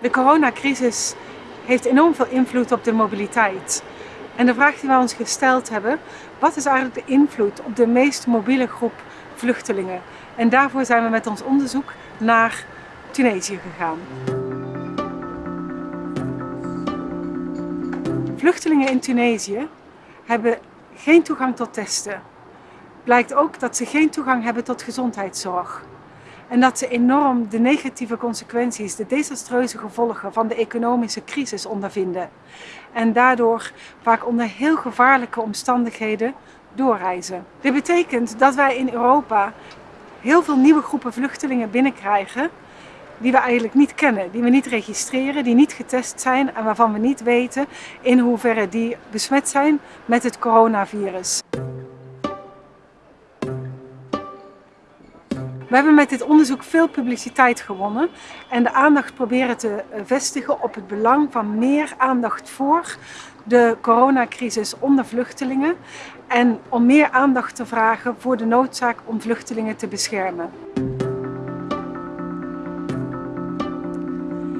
De coronacrisis heeft enorm veel invloed op de mobiliteit. En de vraag die we ons gesteld hebben, wat is eigenlijk de invloed op de meest mobiele groep vluchtelingen? En daarvoor zijn we met ons onderzoek naar Tunesië gegaan. Vluchtelingen in Tunesië hebben geen toegang tot testen. Blijkt ook dat ze geen toegang hebben tot gezondheidszorg. En dat ze enorm de negatieve consequenties, de desastreuze gevolgen van de economische crisis ondervinden. En daardoor vaak onder heel gevaarlijke omstandigheden doorreizen. Dit betekent dat wij in Europa heel veel nieuwe groepen vluchtelingen binnenkrijgen die we eigenlijk niet kennen, die we niet registreren, die niet getest zijn en waarvan we niet weten in hoeverre die besmet zijn met het coronavirus. We hebben met dit onderzoek veel publiciteit gewonnen en de aandacht proberen te eh, vestigen op het belang van meer aandacht voor de coronacrisis onder vluchtelingen en om meer aandacht te vragen voor de noodzaak om vluchtelingen te beschermen.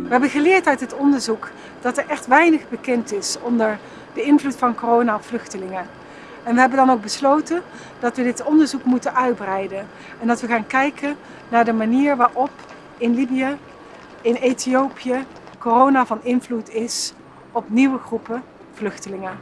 We hebben geleerd uit het onderzoek dat er echt weinig bekend is onder de invloed van corona op vluchtelingen. En we hebben dan ook besloten dat we dit onderzoek moeten uitbreiden. En dat we gaan kijken naar de manier waarop in Libië, in Ethiopië, corona van invloed is op nieuwe groepen vluchtelingen.